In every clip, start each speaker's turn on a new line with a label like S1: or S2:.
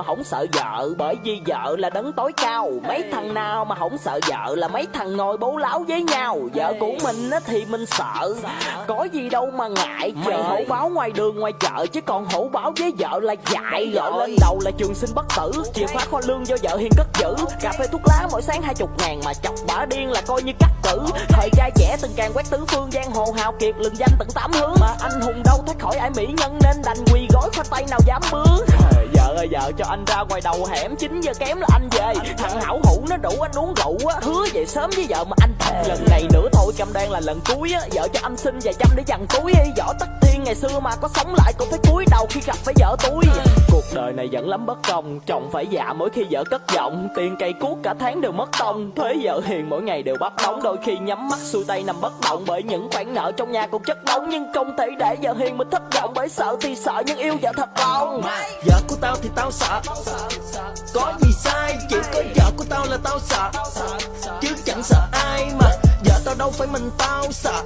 S1: mà không sợ vợ Bởi vì vợ là đấng tối cao. Mấy thằng nào mà không sợ vợ Là mấy thằng ngồi bố láo với nhau. Vợ của mình á thì mình sợ Có gì đâu mà ngại. Mày hổ báo ngoài đường ngoài chợ Chứ còn hổ báo với vợ là dại. Vợ lên đầu là trường sinh bất tử Chìa khóa kho lương do vợ hiền cất giữ. Cà phê thuốc lá mỗi sáng hai chục ngàn Mà chọc bả điên là coi như cắt cử. Thời trai trẻ từng càng quét tứ phương giang hồ hào kiệt lừng danh tận tám hướng. Mà anh hùng đâu thoát khỏi ải mỹ nhân Nên đành quỳ gói khoai tây nào dám bước. Vợ cho anh ra ngoài đầu hẻm 9 giờ kém là anh về. Thằng hảo hủ nó đủ anh uống rượu á, Hứa về sớm với vợ mà anh thề. Lần này nữa thôi cắm đen là lần cuối á, Vợ cho anh xin vài trăm để dằn túi Võ tất thiên ngày xưa mà có sống lại cũng phải cúi đầu khi gặp phải vợ túi. Cuộc đời này vẫn lắm bất công, Chồng phải dạ mỗi khi vợ cất giọng. Tiền cây cuốc cả tháng đều mất tông Thuế vợ hiền mỗi ngày đều bắt đóng Đôi khi nhắm mắt xuôi tay nằm bất động, Bởi những khoản nợ trong nhà cũng chất đóng Nhưng không thể để vợ hiền mình thất vọng, Bởi sợ thì sợ nhưng yêu vợ thật lòng.
S2: Vợ của tao thì tao sợ, Có gì sai, Chỉ có vợ của tao là tao sợ. Chứ chẳng sợ ai mà Giờ tao đâu phải mình tao, sợ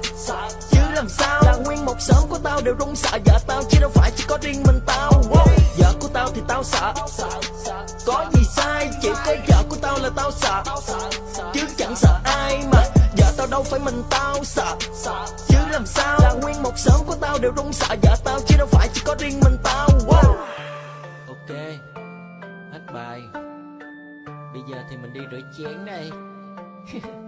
S2: Chứ làm sao? Là nguyên một sớm của tao đều rung sợ. Giờ tao chứ đâu phải chỉ có riêng mình tao. Wow. Vợ của tao thì tao sợ Có gì sai? Chỉ có vợ của tao là tao sợ Chứ chẳng sợ ai mà. Giờ tao đâu phải mình tao, sợ Chứ làm sao? Là nguyên một sớm của tao đều rung sợ. Giờ tao chứ đâu phải chỉ có riêng mình tao. Wow. Ok, Hết bài. Bây giờ thì mình đi rửa chén đây.